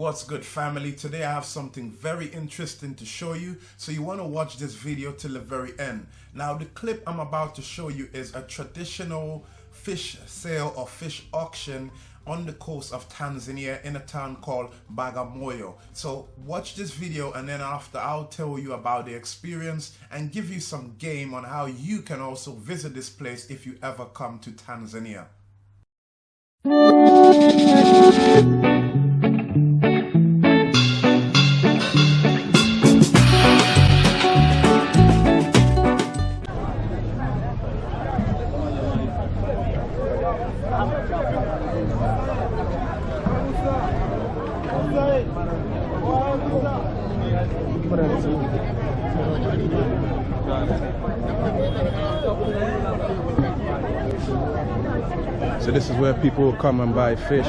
What's good family? Today I have something very interesting to show you. So you want to watch this video till the very end. Now the clip I'm about to show you is a traditional fish sale or fish auction on the coast of Tanzania in a town called Bagamoyo. So watch this video and then after I'll tell you about the experience and give you some game on how you can also visit this place if you ever come to Tanzania. So this is where people come and buy fish.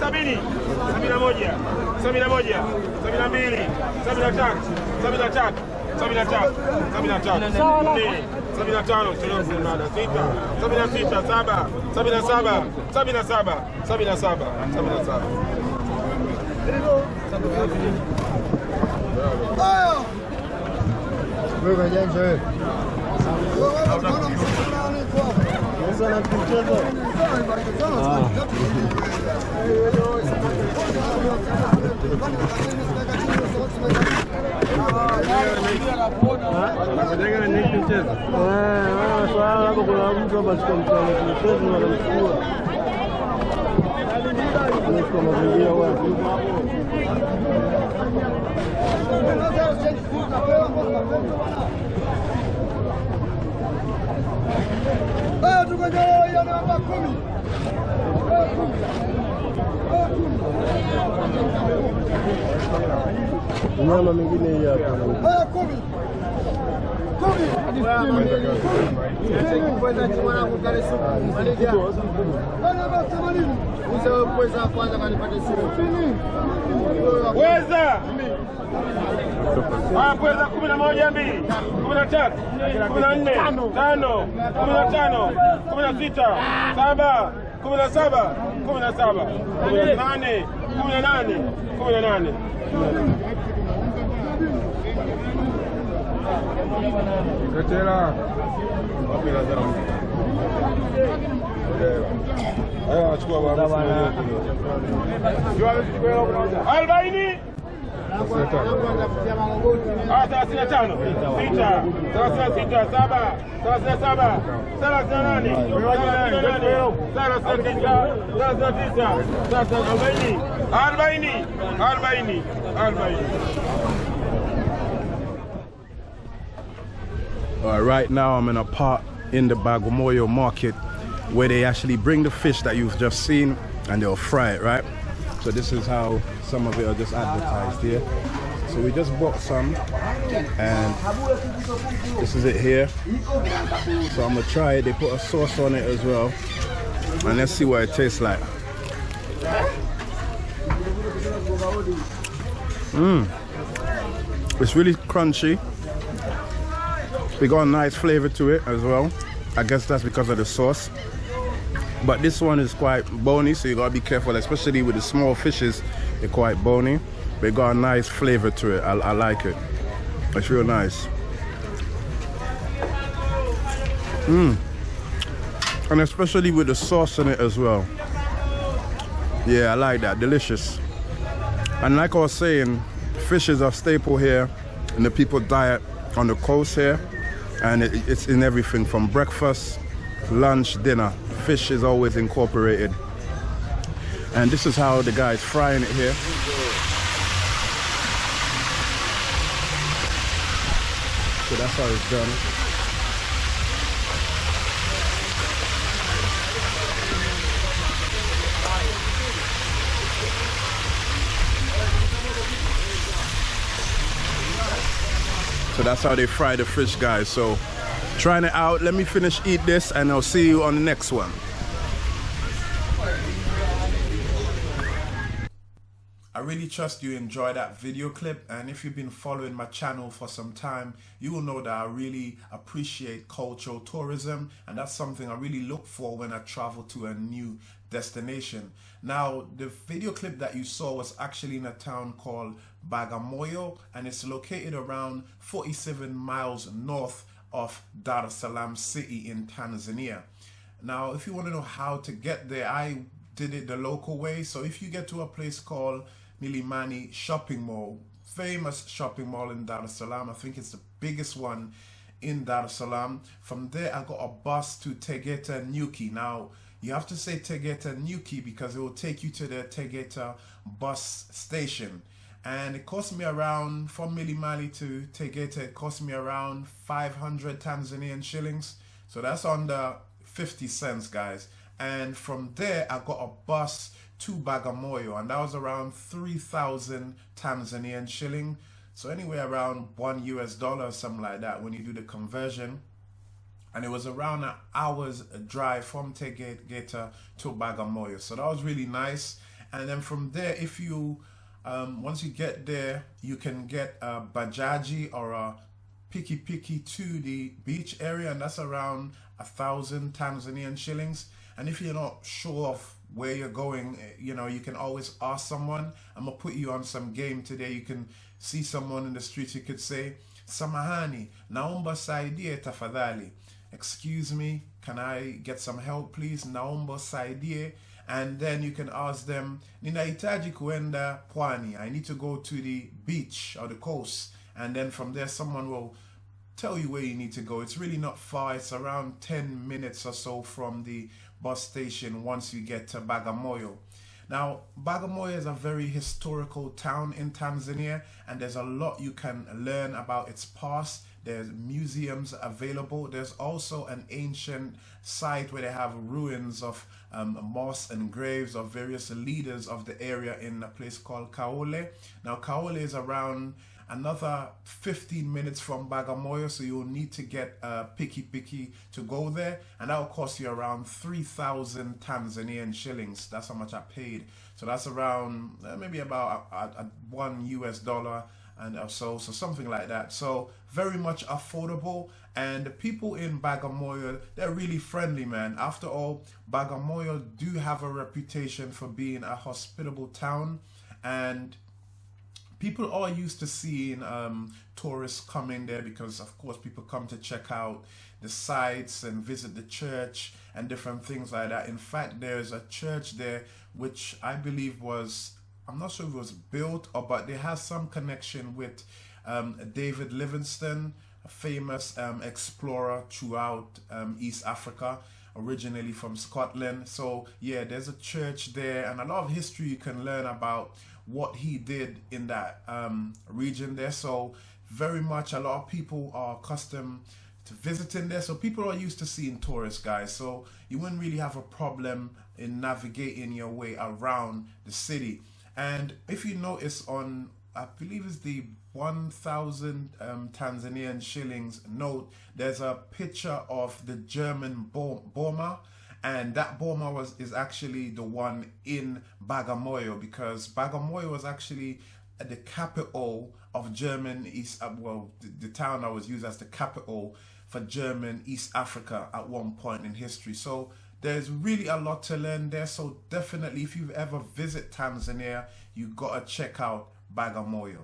sabini, sabini na moja, sabini na moja, sabini na mbili, sabini na tatu, sabini na tatu, sabini na tatu, sabini na tatu, sabini na tano, sita, sabini na sita, saba, sabini na saba, sabini na saba, sabini na saba, sabini na saba. Выходящий. Kuna mtu ambacho mtu anamchezo anamchukua wanamchukua kwa mazingira wapi nyama mingine hii hapa Weza Ah, pweza kumi na moja mbili kumi na tatu kumi na nne tano kumi na tano kumi na sita saba kumi na saba kumi na saba kumi na nane kumi na nane kumi na nane Katela. Haya achukua bwana. arobaini. Ah, thelathini na tano. Sita. Thelathini na sita saba. Thelathini na saba. Thelathini na nane. Thelathini na nane. Thelathini na tisa thelathini na tisa. Thelathini arobaini. Arobaini. Arobaini. Arobaini Uh, right now I'm in a part in the Bagamoyo market where they actually bring the fish that you've just seen and they'll fry it, right? So this is how some of it are just advertised here. So we just bought some and this is it here. So I'm gonna try it. They put a sauce on it as well. And let's see what it tastes like. Mmm. It's really crunchy. We got a nice flavor to it as well. I guess that's because of the sauce. But this one is quite bony, so you gotta be careful, especially with the small fishes. They're quite bony. It got a nice flavor to it. I, I like it. It's real nice. Mmm. And especially with the sauce in it as well. Yeah, I like that. Delicious. And like I was saying, fish is a staple here in the people diet on the coast here. And it, it's in everything from breakfast, lunch, dinner. Fish is always incorporated And this is how the guy's frying it here. So that's how it's done. So that's how they fry the fish, guys. So trying it out. Let me finish eat this and I'll see you on the next one. I really trust you enjoy that video clip and if you've been following my channel for some time you will know that I really appreciate cultural tourism and that's something I really look for when I travel to a new destination. Now the video clip that you saw was actually in a town called Bagamoyo and it's located around 47 miles north of Dar es Salaam city in Tanzania. Now if you want to know how to get there I did it the local way so if you get to a place called Milimani shopping mall, famous shopping mall in Dar es Salaam. I think it's the biggest one in Dar es Salaam. From there, I got a bus to Tegeta Nyuki. Now, you have to say Tegeta Nyuki because it will take you to the Tegeta bus station. And it cost me around, from Milimani to Tegeta, it cost me around 500 Tanzanian shillings. So that's under 50 cents, guys. And from there, I got a bus to Bagamoyo, and that was around 3,000 Tanzanian shilling. So anywhere around one US dollar, something like that, when you do the conversion. And it was around an hour's drive from Tegeta to Bagamoyo. So that was really nice. And then from there, if you, um, once you get there, you can get a Bajaji or a Piki Piki to the beach area. And that's around a thousand Tanzanian shillings. And if you're not sure of where you're going, eh, you know, you can always ask someone. I'm gonna put you on some game today. You can see someone in the street. You could say, Samahani, naomba saidie tafadhali. Excuse me, can I get some help please? Naomba saidie. And then you can ask them, ninahitaji kuenda pwani. I need to go to the beach or the coast. And then from there, someone will tell you where you need to go. It's really not far. It's around 10 minutes or so from the bus station once you get to Bagamoyo. Now, Bagamoyo is a very historical town in Tanzania and there's a lot you can learn about its past. There's museums available. There's also an ancient site where they have ruins of um, mosques and graves of various leaders of the area in a place called Kaole. Now, Kaole is around another 15 minutes from Bagamoyo so you'll need to get a picky Piki to go there and that will cost you around 3,000 Tanzanian shillings that's how much I paid so that's around uh, maybe about a, a, a one US dollar and so so something like that. So very much affordable. And the people in Bagamoyo they're really friendly man. After all Bagamoyo do have a reputation for being a hospitable town. And people are used to seeing um, tourists coming there because of course people come to check out the sites and visit the church and different things like that. In fact, there's a church there which I believe was, I'm not sure if it was built or but they have some connection with um, David Livingstone, a famous um, explorer throughout um, East Africa originally from Scotland. So yeah, there's a church there and a lot of history you can learn about what he did in that um, region there. So very much a lot of people are accustomed to visiting there. So people are used to seeing tourists, guys. So you wouldn't really have a problem in navigating your way around the city. And if you notice on, I believe it's the 1,000 um, Tanzanian shillings note, there's a picture of the German boma and that boma was is actually the one in Bagamoyo because Bagamoyo was actually the capital of German East uh, well the, the town that was used as the capital for German East Africa at one point in history. So there's really a lot to learn there so definitely if you've ever visit Tanzania you gotta check out Bagamoyo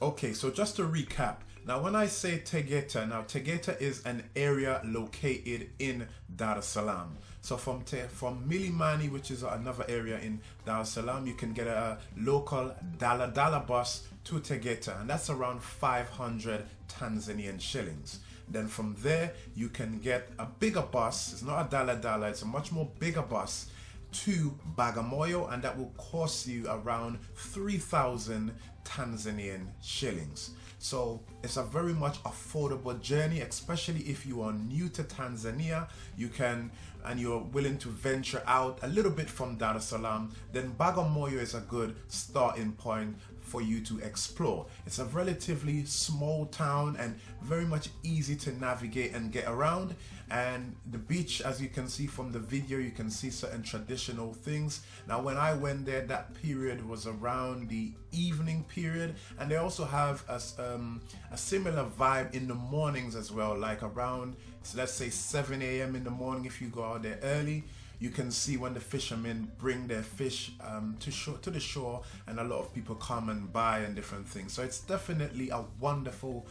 okay so just to recap now, when I say Tegeta, now Tegeta is an area located in Dar es Salaam. So from Te from Milimani, which is another area in Dar es Salaam, you can get a local Dala Dala bus to Tegeta, and that's around 500 Tanzanian shillings. Then from there, you can get a bigger bus. It's not a Dala Dala, it's a much more bigger bus to Bagamoyo and that will cost you around 3,000 Tanzanian shillings. So it's a very much affordable journey, especially if you are new to Tanzania. You can and you're willing to venture out a little bit from Dar es Salaam, then Bagamoyo is a good starting point for you to explore. It's a relatively small town and very much easy to navigate and get around. And the beach, as you can see from the video, you can see certain traditional things. Now, when I went there, that period was around the evening period, and they also have a, um, a similar vibe in the mornings as well, like around, let's say 7 a.m. in the morning if you go out there early you can see when the fishermen bring their fish um, to shore to the shore and a lot of people come and buy and different things. So it's definitely a wonderful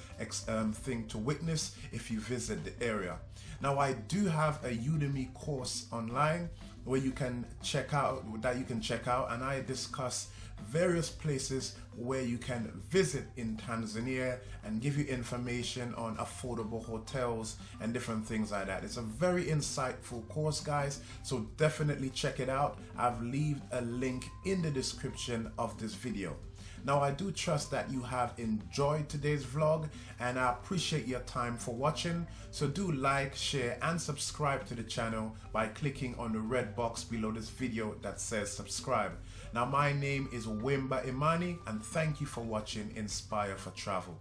um, thing to witness if you visit the area. Now I do have a Udemy course online where you can check out that you can check out and I discuss various places where you can visit in Tanzania and give you information on affordable hotels and different things like that. It's a very insightful course guys so definitely check it out. I've left a link in the description of this video. Now I do trust that you have enjoyed today's vlog and I appreciate your time for watching. So do like, share and subscribe to the channel by clicking on the red box below this video that says subscribe. Now my name is Wimba Imani and thank you for watching Inspire for Travel.